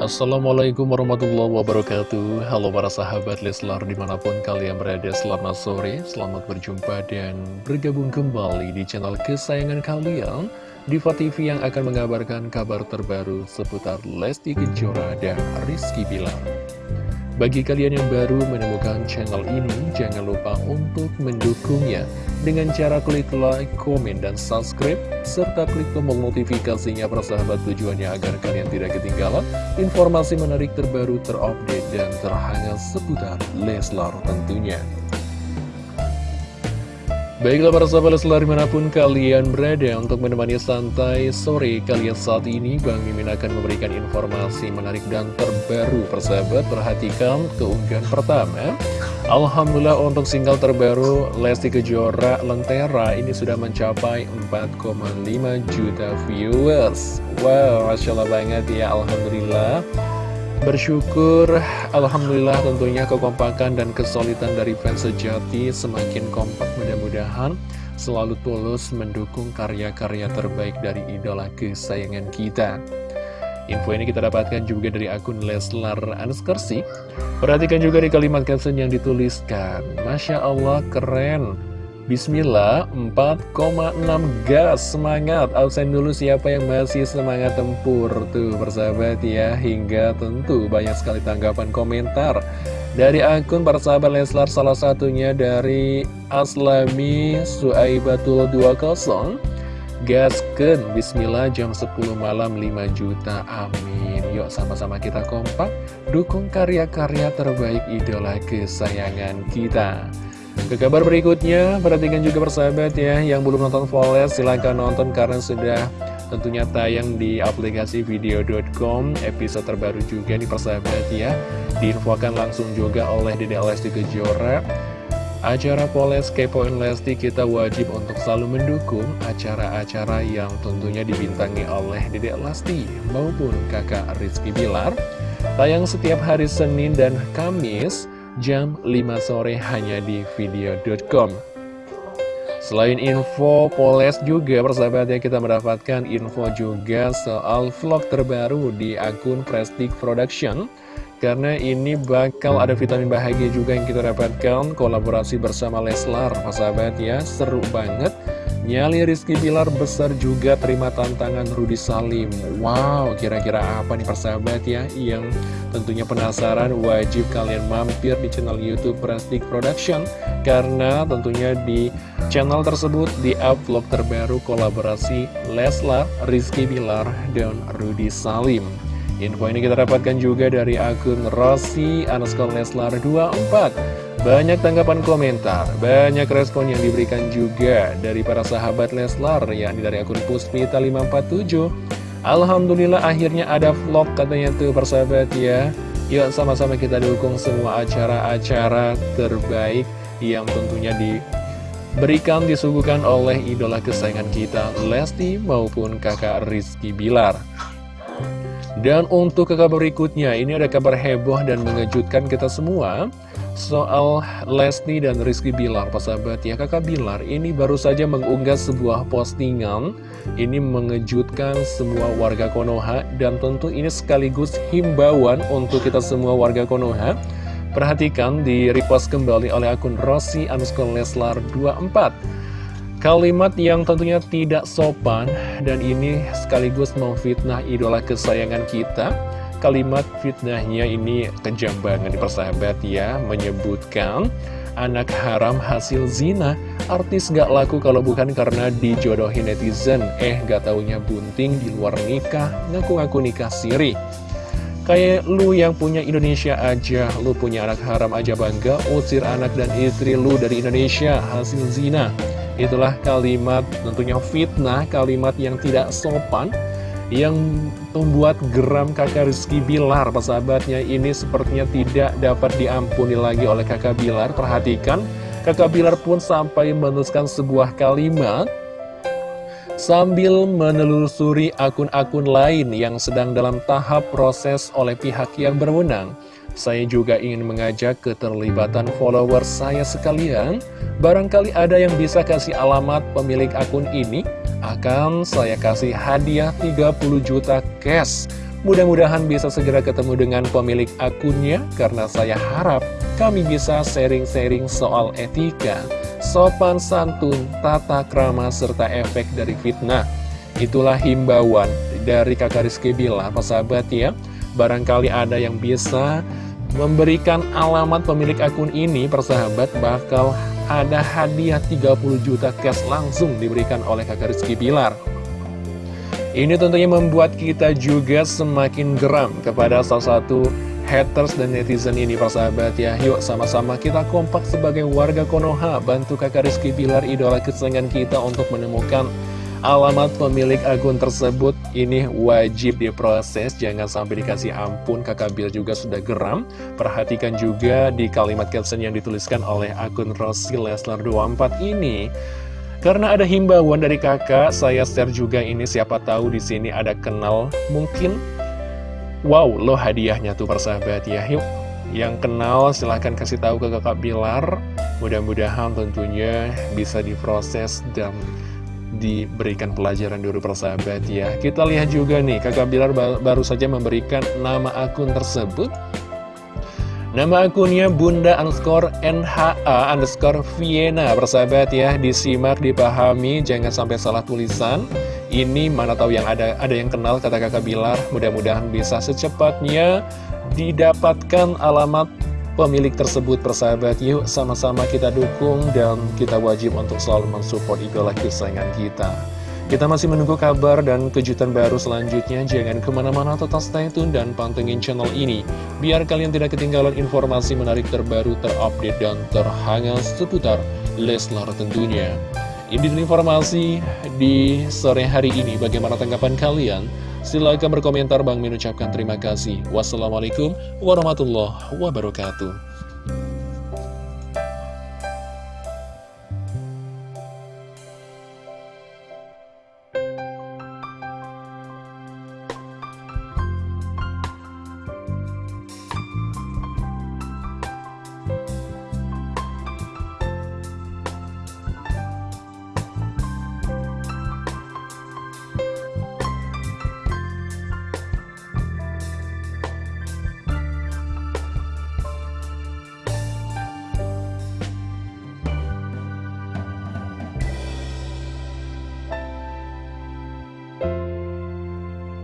Assalamualaikum warahmatullahi wabarakatuh. Halo para sahabat Leslar di mana pun kalian berada Selamat sore, selamat berjumpa dan bergabung kembali di channel kesayangan kalian Diva TV yang akan mengabarkan kabar terbaru seputar Lesti Kejora dan Rizky Bilar bagi kalian yang baru menemukan channel ini, jangan lupa untuk mendukungnya dengan cara klik like, komen, dan subscribe, serta klik tombol notifikasinya persahabat tujuannya agar kalian tidak ketinggalan informasi menarik terbaru, terupdate, dan terhangat seputar Leslar tentunya. Baiklah para sahabat Leslar di mana pun kalian berada untuk menemani santai sore kalian saat ini Bang Mimin akan memberikan informasi menarik dan terbaru persahabat. Perhatikan keunggahan pertama. Alhamdulillah untuk single terbaru Lesti Kejora Lentera ini sudah mencapai 4,5 juta viewers. Wow Masya Allah banget ya Alhamdulillah Bersyukur, Alhamdulillah tentunya kekompakan dan kesulitan dari fans sejati semakin kompak mudah-mudahan selalu tulus mendukung karya-karya terbaik dari idola kesayangan kita. Info ini kita dapatkan juga dari akun Leslar Anskersi. Perhatikan juga di kalimat caption yang dituliskan. Masya Allah keren, Bismillah 4,6 gas semangat. Absen dulu siapa yang masih semangat tempur tuh persahabat ya. Hingga tentu banyak sekali tanggapan komentar dari akun persahabat Leslar salah satunya dari Aslami Suaibatul 20 gasken Bismillah jam 10 malam 5 juta. Amin. Yuk sama-sama kita kompak. Dukung karya-karya terbaik idola kesayangan kita ke kabar berikutnya, perhatikan juga persahabat ya, yang belum nonton Voles silahkan nonton karena sudah tentunya tayang di aplikasi video.com episode terbaru juga nih persahabat ya. Diinfokan langsung juga oleh Dede Lesti Kejora. Acara Poles Kepoin Lesti kita wajib untuk selalu mendukung acara-acara yang tentunya dibintangi oleh Dede Lesti maupun kakak Rizky Bilar. Tayang setiap hari Senin dan Kamis jam 5 sore hanya di video.com Selain info Poles juga persahabatnya kita mendapatkan info juga soal vlog terbaru di akun Prestige Production. Karena ini bakal ada vitamin bahagia juga yang kita dapatkan kolaborasi bersama Leslar persahabat ya seru banget Nyali Rizky Bilar besar juga terima tantangan Rudi Salim. Wow, kira-kira apa nih persahabat ya? Yang tentunya penasaran wajib kalian mampir di channel Youtube Prestige Production Karena tentunya di channel tersebut di upload terbaru kolaborasi Leslar, Rizky Bilar, dan Rudi Salim. Info ini kita dapatkan juga dari akun Rossi Anuskal Leslar 24 banyak tanggapan komentar, banyak respon yang diberikan juga dari para sahabat Leslar, yakni dari akun Puspita 547. Alhamdulillah akhirnya ada vlog katanya tuh persahabat ya. Yuk sama-sama kita dukung semua acara-acara terbaik yang tentunya diberikan, disuguhkan oleh idola kesayangan kita Lesti maupun kakak Rizky Bilar. Dan untuk kabar berikutnya, ini ada kabar heboh dan mengejutkan kita semua soal Lesti dan Rizky Bilar, sahabat. Ya kakak Bilar ini baru saja mengunggah sebuah postingan. Ini mengejutkan semua warga Konoha dan tentu ini sekaligus himbauan untuk kita semua warga Konoha. Perhatikan di repost kembali oleh akun Rossi Anuskon Leslar 24 Kalimat yang tentunya tidak sopan dan ini sekaligus memfitnah idola kesayangan kita Kalimat fitnahnya ini kejam banget persahabat ya Menyebutkan anak haram hasil zina. Artis gak laku kalau bukan karena dijodohin netizen. Eh gak taunya bunting di luar nikah Ngaku-ngaku nikah siri. Kayak lu yang punya Indonesia aja Lu punya anak haram aja bangga Usir anak dan istri lu dari Indonesia Hasil zina. Itulah kalimat tentunya fitnah Kalimat yang tidak sopan yang membuat geram kakak Rizky Bilar Persahabatnya ini sepertinya tidak dapat diampuni lagi oleh kakak Bilar. Perhatikan kakak Bilar pun sampai menuliskan sebuah kalimat. Sambil menelusuri akun-akun lain yang sedang dalam tahap proses oleh pihak yang berwenang Saya juga ingin mengajak keterlibatan follower saya sekalian. Barangkali ada yang bisa kasih alamat pemilik akun ini akan saya kasih hadiah 30 juta cash Mudah-mudahan bisa segera ketemu dengan pemilik akunnya karena saya harap kami bisa sharing-sharing soal etika, sopan santun, tata krama, serta efek dari fitnah. Itulah himbauan dari kakak Rizky Bila, sahabat ya. Barangkali ada yang bisa memberikan alamat pemilik akun ini, persahabat, bakal ada hadiah 30 juta cash langsung diberikan oleh kakak Rizky Bilar. Ini tentunya membuat kita juga semakin geram kepada salah satu haters dan netizen ini persahabat ya Yuk sama-sama kita kompak sebagai warga Konoha Bantu kakak Rizky Bilar idola kesenangan kita untuk menemukan alamat pemilik akun tersebut Ini wajib diproses jangan sampai dikasih ampun kakak Bilar juga sudah geram Perhatikan juga di kalimat caption yang dituliskan oleh akun Rossi Leslar 24 ini karena ada himbauan dari kakak, saya share juga ini siapa tahu di sini ada kenal mungkin Wow, lo hadiahnya tuh persahabat ya. Yuk, yang kenal silahkan kasih tahu ke kakak Bilar. Mudah-mudahan tentunya bisa diproses dan diberikan pelajaran dulu persahabat ya. Kita lihat juga nih, kakak Bilar baru saja memberikan nama akun tersebut. Nama akunnya Bunda underscore NHA underscore Vienna Persahabat ya, disimak, dipahami, jangan sampai salah tulisan. Ini mana tahu yang ada ada yang kenal kata kakak Bilar. Mudah-mudahan bisa secepatnya didapatkan alamat pemilik tersebut persahabat Yuk sama-sama kita dukung dan kita wajib untuk selalu mensupport idola kesayangan kita kita masih menunggu kabar dan kejutan baru selanjutnya. Jangan ke mana-mana tetap stay tune dan pantengin channel ini. Biar kalian tidak ketinggalan informasi menarik terbaru, terupdate, dan terhangat seputar Leslar tentunya. Ini informasi di sore hari ini. Bagaimana tanggapan kalian? Silahkan berkomentar. Bang mengucapkan terima kasih. Wassalamualaikum warahmatullahi wabarakatuh.